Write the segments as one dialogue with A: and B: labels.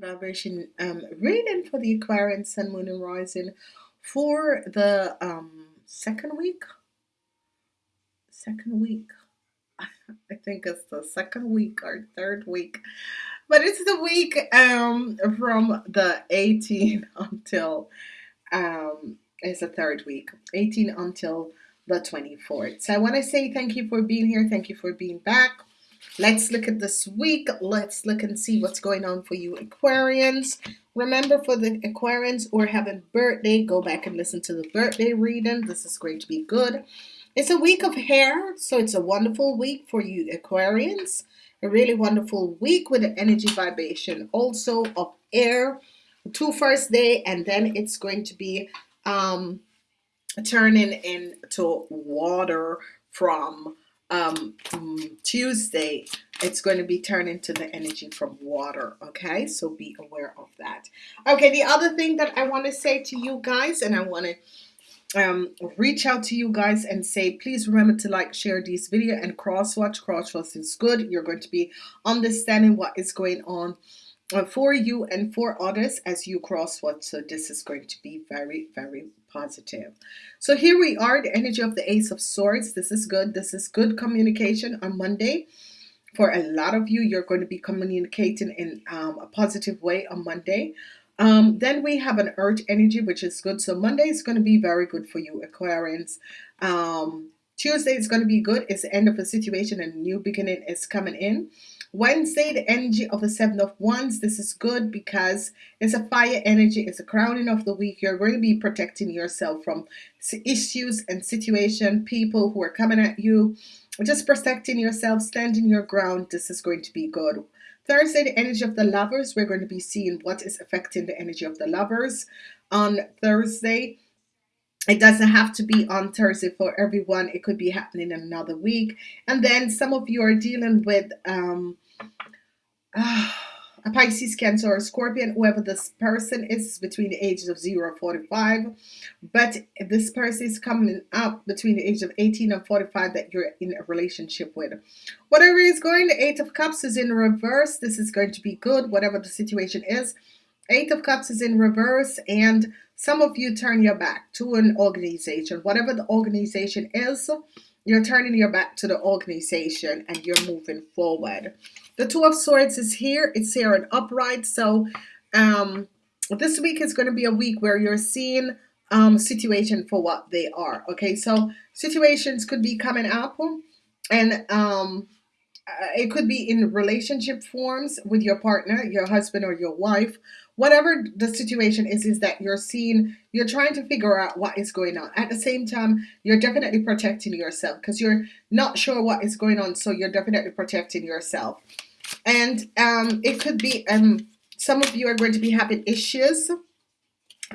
A: vibration um, reading for the Aquarian Sun, Moon, and Rising for the um, second week. Second week. I think it's the second week or third week, but it's the week um, from the 18th until um, it's the third week, 18 until the 24th. So I want to say thank you for being here. Thank you for being back. Let's look at this week. Let's look and see what's going on for you Aquarians. Remember for the Aquarians or having birthday, go back and listen to the birthday reading. This is going to be good. It's a week of hair, so it's a wonderful week for you Aquarians. A really wonderful week with an energy vibration also of air. Two first day and then it's going to be um, turning into water from um, Tuesday, it's going to be turned into the energy from water. Okay, so be aware of that. Okay, the other thing that I want to say to you guys, and I want to um, reach out to you guys and say, please remember to like, share this video and cross watch. Cross watch is good. You're going to be understanding what is going on uh, for you and for others as you cross watch. So this is going to be very, very positive. So here we are, the energy of the Ace of Swords. This is good. This is good communication on Monday. For a lot of you, you're going to be communicating in um, a positive way on Monday. Um, then we have an earth energy, which is good. So Monday is going to be very good for you, Aquarians. Um, Tuesday is going to be good. It's the end of a situation and a new beginning is coming in. Wednesday, the energy of the Seven of Wands. This is good because it's a fire energy. It's a crowning of the week. You're going to be protecting yourself from issues and situation, people who are coming at you. Just protecting yourself, standing your ground. This is going to be good. Thursday, the energy of the lovers. We're going to be seeing what is affecting the energy of the lovers on Thursday. It doesn't have to be on Thursday for everyone. It could be happening in another week. And then some of you are dealing with um, uh, a Pisces, Cancer, or Scorpion, whoever this person is between the ages of 0 and 45. But this person is coming up between the age of 18 and 45 that you're in a relationship with. Whatever is going, the Eight of Cups is in reverse. This is going to be good, whatever the situation is. Eight of Cups is in reverse, and some of you turn your back to an organization. Whatever the organization is, you're turning your back to the organization and you're moving forward. The Two of Swords is here. It's here and upright. So um, this week is going to be a week where you're seeing um, situation for what they are. Okay, so situations could be coming up and um, uh, it could be in relationship forms with your partner, your husband or your wife. Whatever the situation is, is that you're seeing, you're trying to figure out what is going on. At the same time, you're definitely protecting yourself because you're not sure what is going on. So you're definitely protecting yourself. And um, it could be, um, some of you are going to be having issues.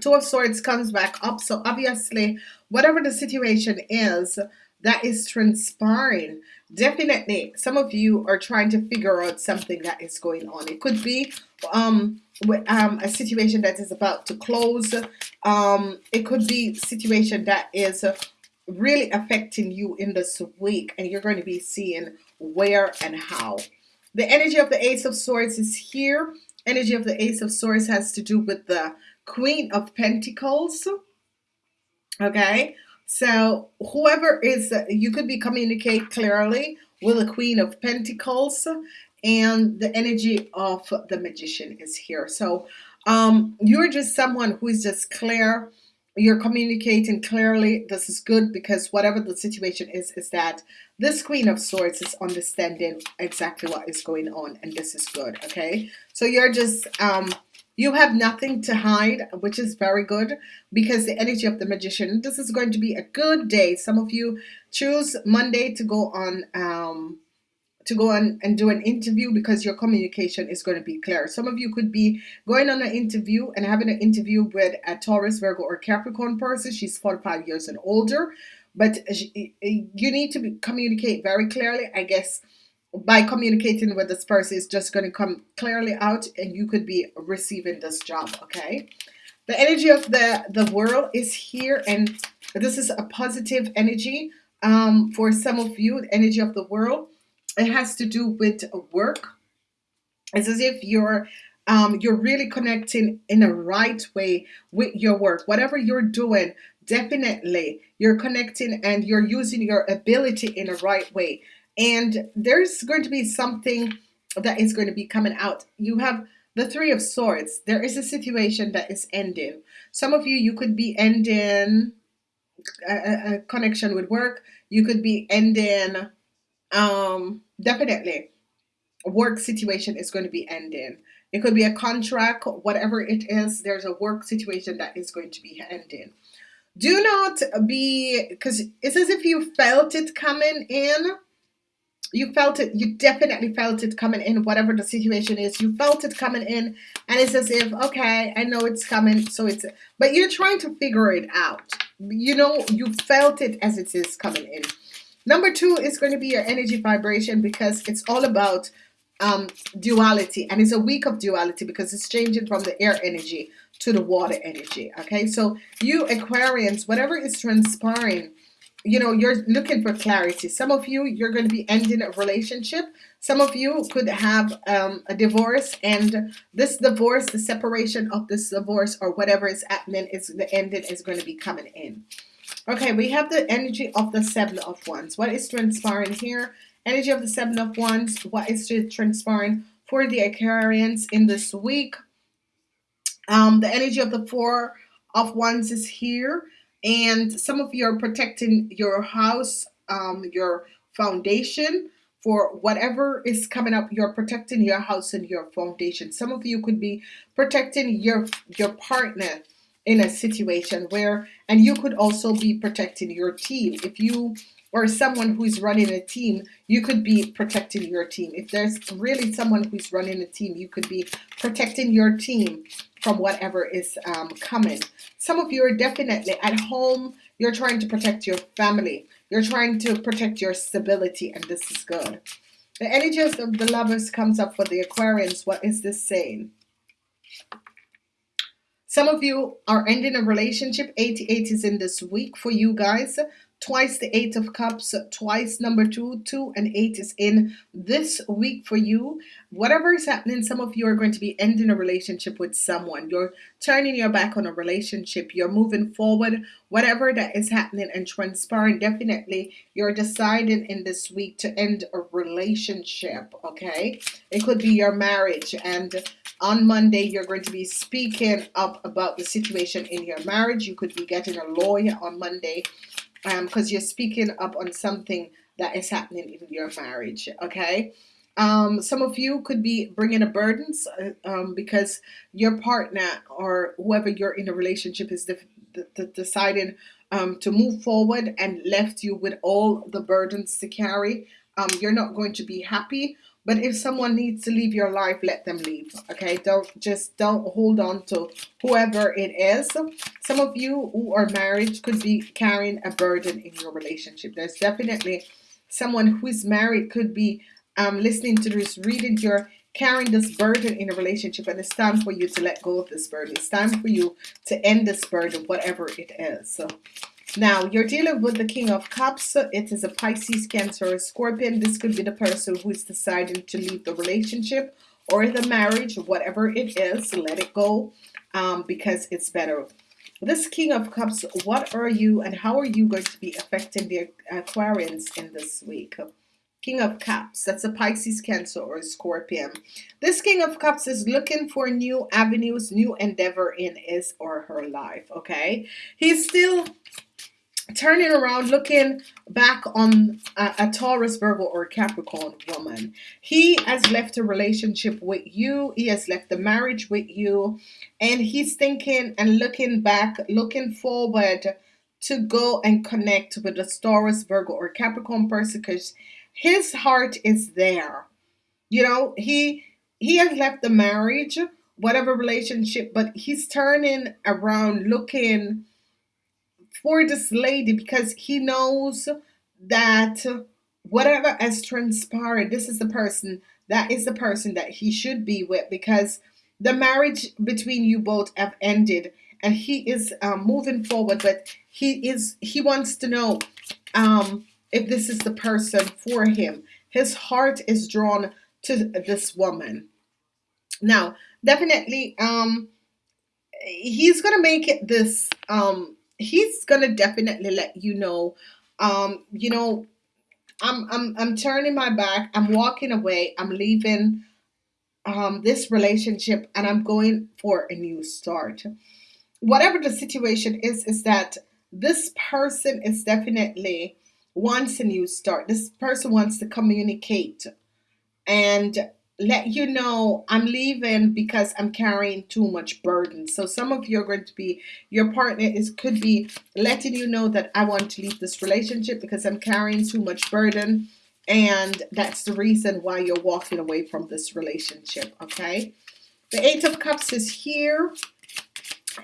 A: Two of Swords comes back up. So obviously, whatever the situation is, that is transpiring definitely some of you are trying to figure out something that is going on it could be um with um a situation that is about to close um it could be situation that is really affecting you in this week and you're going to be seeing where and how the energy of the ace of swords is here energy of the ace of swords has to do with the queen of pentacles okay so whoever is, you could be communicate clearly with the Queen of Pentacles and the energy of the magician is here. So um, you're just someone who is just clear. You're communicating clearly. This is good because whatever the situation is, is that this Queen of Swords is understanding exactly what is going on. And this is good. Okay. So you're just um, you have nothing to hide, which is very good because the energy of the magician, this is going to be a good day. Some of you choose Monday to go on um, to go on and do an interview because your communication is going to be clear. Some of you could be going on an interview and having an interview with a Taurus, Virgo, or Capricorn person. She's 45 years and older, but you need to be, communicate very clearly. I guess by communicating with this person is just going to come clearly out and you could be receiving this job okay the energy of the the world is here and this is a positive energy um, for some of you the energy of the world it has to do with work it's as if you're um, you're really connecting in a right way with your work. Whatever you're doing, definitely you're connecting and you're using your ability in a right way. And there's going to be something that is going to be coming out. You have the Three of Swords. There is a situation that is ending. Some of you, you could be ending a, a connection with work. You could be ending, um, definitely, work situation is going to be ending. It could be a contract, whatever it is. There's a work situation that is going to be ending. Do not be, because it's as if you felt it coming in you felt it you definitely felt it coming in whatever the situation is you felt it coming in and it's as if okay i know it's coming so it's but you're trying to figure it out you know you felt it as it is coming in number two is going to be your energy vibration because it's all about um, duality. And it's a week of duality because it's changing from the air energy to the water energy okay? So you Aquarians whatever is transpiring you know you're looking for clarity. Some of you you're going to be ending a relationship. Some of you could have um, a divorce and this divorce the separation of this divorce or whatever is happening is the ending is going to be coming in okay we have the energy of the seven of wands what is transpiring here energy of the seven of wands what is transpiring for the Aquarians in this week um, the energy of the four of wands is here and some of you are protecting your house, um, your foundation for whatever is coming up. You're protecting your house and your foundation. Some of you could be protecting your your partner in a situation where, and you could also be protecting your team. If you or someone who's running a team, you could be protecting your team. If there's really someone who's running a team, you could be protecting your team from whatever is um, coming. Some of you are definitely at home. You're trying to protect your family. You're trying to protect your stability, and this is good. The energies of the lovers comes up for the Aquarians. What is this saying? Some of you are ending a relationship. 88 is in this week for you guys. Twice the eight of cups twice number two two and eight is in this week for you. Whatever is happening some of you are going to be ending a relationship with someone. You're turning your back on a relationship. You're moving forward. Whatever that is happening and transpiring definitely you're deciding in this week to end a relationship okay? It could be your marriage and on Monday you're going to be speaking up about the situation in your marriage. You could be getting a lawyer on Monday because um, you're speaking up on something that is happening in your marriage okay? Um, some of you could be bringing a burden uh, um, because your partner or whoever you're in a relationship is deciding um, to move forward and left you with all the burdens to carry. Um, you're not going to be happy but if someone needs to leave your life, let them leave. Okay, don't just don't hold on to whoever it is. Some of you who are married could be carrying a burden in your relationship. There's definitely someone who is married could be um, listening to this, reading your carrying this burden in a relationship and it's time for you to let go of this burden. It's time for you to end this burden, whatever it is. So now, you're dealing with the King of Cups. It is a Pisces, Cancer, or Scorpion. This could be the person who is deciding to leave the relationship or the marriage, whatever it is. Let it go um, because it's better. This King of Cups, what are you and how are you going to be affecting the Aquarians in this week? King of Cups, that's a Pisces, Cancer, or Scorpion. This King of Cups is looking for new avenues, new endeavor in his or her life, okay? He's still turning around looking back on a, a, Taurus Virgo or Capricorn woman. He has left a relationship with you. He has left the marriage with you. And he's thinking and looking back looking forward to go and connect with the Taurus Virgo or Capricorn person because his heart is there. You know he he has left the marriage whatever relationship but he's turning around looking for this lady because he knows that whatever has transpired, this is the person that is the person that he should be with because the marriage between you both have ended and he is um, moving forward but he is he wants to know um, if this is the person for him his heart is drawn to this woman Now, definitely, um, he's gonna make it this. Um, he's gonna definitely let you know. Um, you know, I'm I'm I'm turning my back. I'm walking away. I'm leaving um this relationship, and I'm going for a new start. Whatever the situation is, is that this person is definitely wants a new start. This person wants to communicate and let you know I'm leaving because I'm carrying too much burden. So some of you are going to be your partner is could be letting you know that I want to leave this relationship because I'm carrying too much burden and that's the reason why you're walking away from this relationship, okay? The 8 of cups is here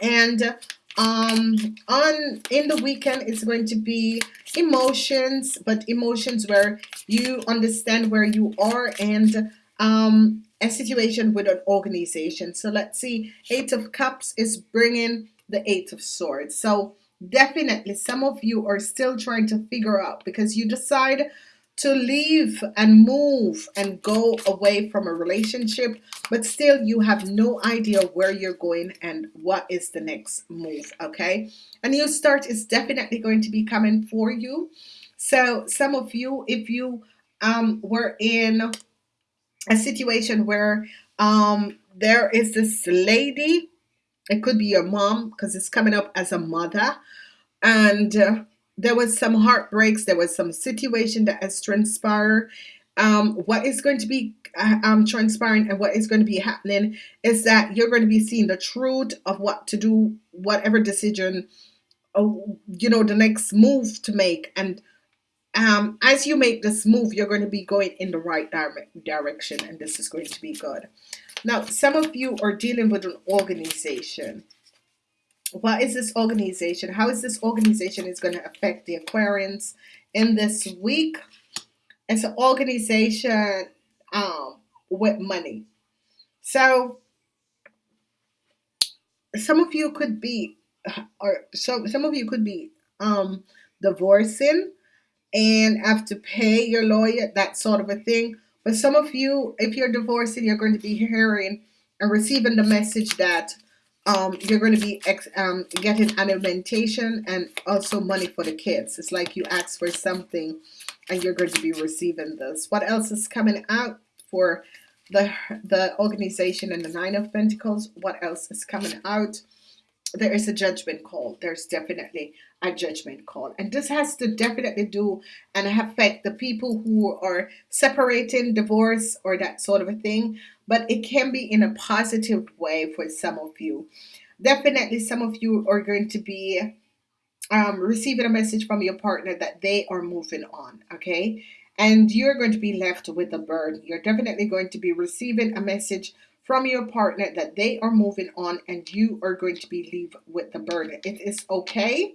A: and um on in the weekend it's going to be emotions but emotions where you understand where you are and um a situation with an organization so let's see eight of cups is bringing the eight of swords so definitely some of you are still trying to figure out because you decide to leave and move and go away from a relationship, but still you have no idea where you're going and what is the next move. Okay, a new start is definitely going to be coming for you. So, some of you, if you um, were in a situation where um, there is this lady, it could be your mom because it's coming up as a mother and uh, there was some heartbreaks there was some situation that has transpired. Um, what is going to be uh, um, transpiring and what is going to be happening is that you're going to be seeing the truth of what to do whatever decision uh, you know the next move to make and um, as you make this move you're going to be going in the right dire- direction and this is going to be good now some of you are dealing with an organization what is this organization? How is this organization is going to affect the Aquarians in this week? It's an organization um, with money. So some of you could be, or some some of you could be um, divorcing and have to pay your lawyer, that sort of a thing. But some of you, if you're divorcing, you're going to be hearing and receiving the message that um, you're going to be um, getting alimentation and also money for the kids. It's like you ask for something and you're going to be receiving this. What else is coming out for the the organization and the Nine of Pentacles? What else is coming out? there is a judgment call. There's definitely a judgment call. And this has to definitely do and affect the people who are separating, divorce, or that sort of a thing. But it can be in a positive way for some of you. Definitely, some of you are going to be um, receiving a message from your partner that they are moving on, okay? And you're going to be left with a burden. You're definitely going to be receiving a message from your partner that they are moving on and you are going to be leave with the burden. It is okay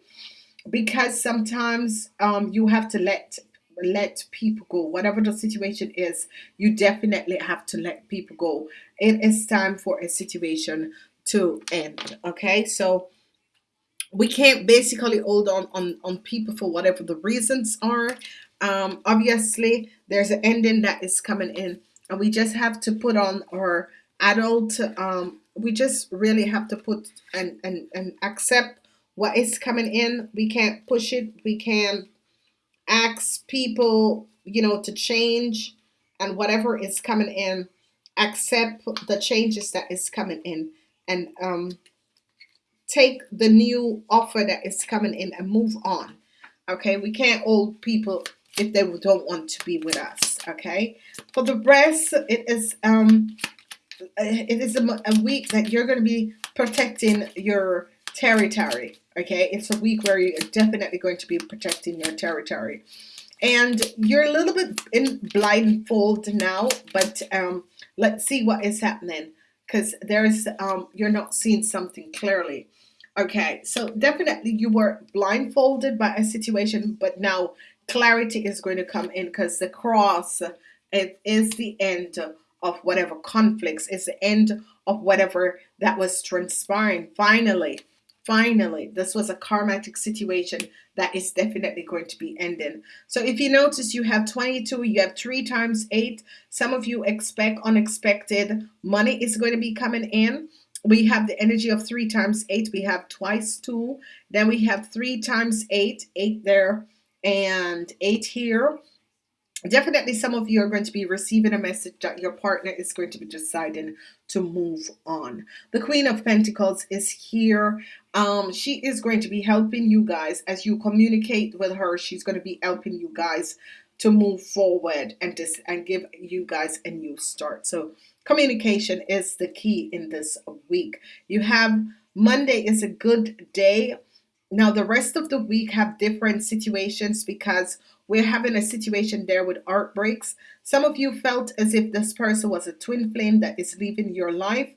A: because sometimes um, you have to let let people go whatever the situation is you definitely have to let people go it is time for a situation to end okay so we can't basically hold on on, on people for whatever the reasons are. Um, obviously, there's an ending that is coming in, and we just have to put on our adult. Um, we just really have to put and, and and accept what is coming in. We can't push it. We can't ask people, you know, to change, and whatever is coming in, accept the changes that is coming in, and um, take the new offer that is coming in and move on. Okay, we can't hold people if they don't want to be with us. Okay, for the rest, it is um, it is a, a week that you're going to be protecting your territory. Okay, it's a week where you're definitely going to be protecting your territory, and you're a little bit in blindfold now. But um, let's see what is happening because there's um, you're not seeing something clearly Okay, so definitely you were blindfolded by a situation, but now clarity is going to come in because the cross it is the end of whatever conflicts, it's the end of whatever that was transpiring. Finally, finally this was a karmatic situation that is definitely going to be ending. So if you notice you have 22 you have three times eight. Some of you expect unexpected money is going to be coming in. We have the energy of three times eight. We have twice two. Then we have three times eight eight there and eight here. Definitely some of you are going to be receiving a message that your partner is going to be deciding to move on. The queen of pentacles is here um she is going to be helping you guys as you communicate with her she's going to be helping you guys to move forward and just and give you guys a new start so communication is the key in this week you have monday is a good day now the rest of the week have different situations because we're having a situation there with art breaks. Some of you felt as if this person was a twin flame that is leaving your life.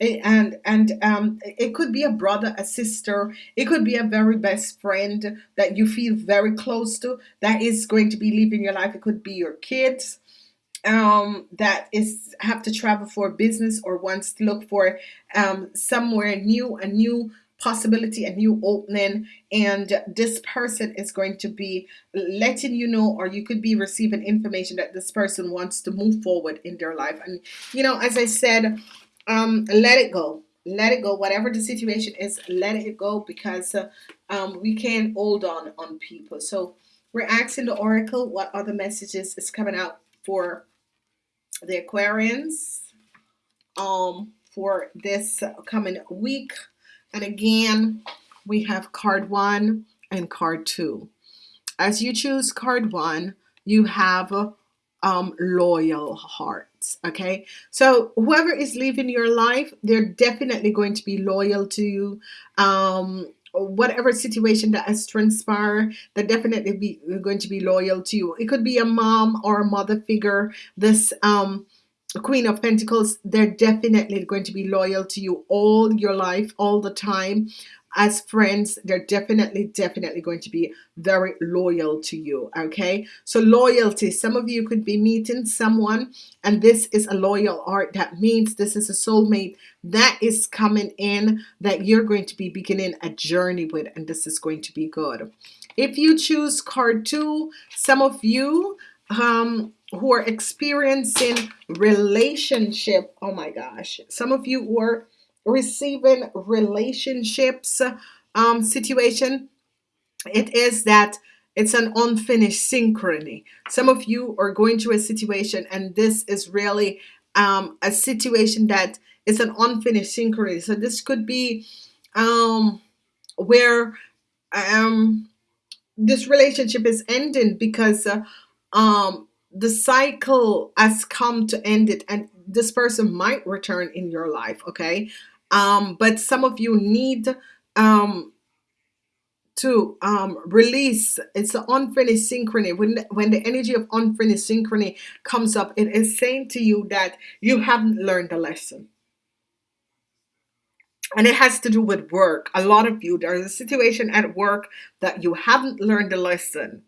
A: And and um, it could be a brother, a sister. It could be a very best friend that you feel very close to that is going to be leaving your life. It could be your kids um, that is have to travel for business or wants to look for um, somewhere new, a new possibility, a new opening, and this person is going to be letting you know, or you could be receiving information that this person wants to move forward in their life. And you know, as I said, um, let it go. Let it go. Whatever the situation is, let it go because uh, um, we can't hold on on people. So we're asking the oracle what other messages is coming out for the Aquarians um, for this coming week. And again, we have card one and card two. As you choose card one, you have um, loyal Okay, so whoever is leaving your life, they're definitely going to be loyal to you. Um, whatever situation that has transpired, they're definitely be going to be loyal to you. It could be a mom or a mother figure. This um, Queen of Pentacles, they're definitely going to be loyal to you all your life, all the time. As friends, they're definitely, definitely going to be very loyal to you. Okay, so loyalty. Some of you could be meeting someone, and this is a loyal art. That means this is a soulmate that is coming in that you're going to be beginning a journey with, and this is going to be good. If you choose card two, some of you um who are experiencing relationship oh my gosh some of you who are receiving relationships um situation it is that it's an unfinished synchrony. Some of you are going through a situation and this is really um a situation that is an unfinished synchrony. So this could be um where um this relationship is ending because uh, um the cycle has come to end it and this person might return in your life okay? Um but some of you need um to um release. It's an unfinished synchrony. When when the energy of unfinished synchrony comes up it is saying to you that you haven't learned the lesson. And it has to do with work. A lot of you there's a situation at work that you haven't learned the lesson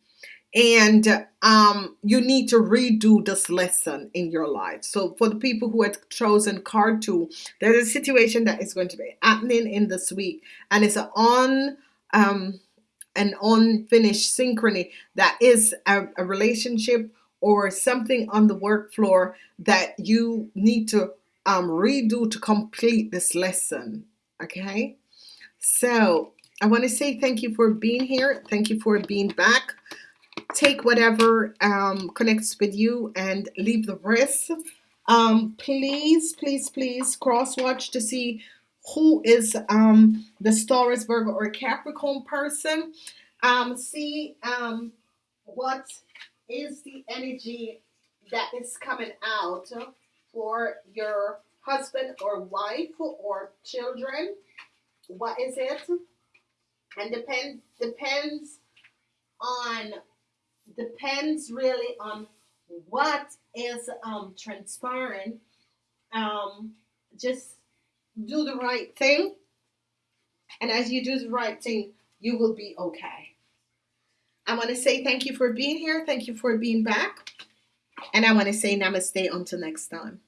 A: and um, you need to redo this lesson in your life. So for the people who had chosen card two, there's a situation that is going to be happening in this week, and it's an on um, an unfinished synchrony that is a, a relationship or something on the work floor that you need to um, redo to complete this lesson. Okay, so I want to say thank you for being here. Thank you for being back take whatever um, connects with you and leave the rest. Um, please, please, please cross watch to see who is um, the Taurus, Virgo, or Capricorn person. Um, see um, what is the energy that is coming out for your husband or wife or children. What is it? And depend depends on depends really on what is um, transpiring. Um, just do the right thing. And as you do the right thing, you will be okay. I want to say thank you for being here. Thank you for being back. And I want to say namaste until next time.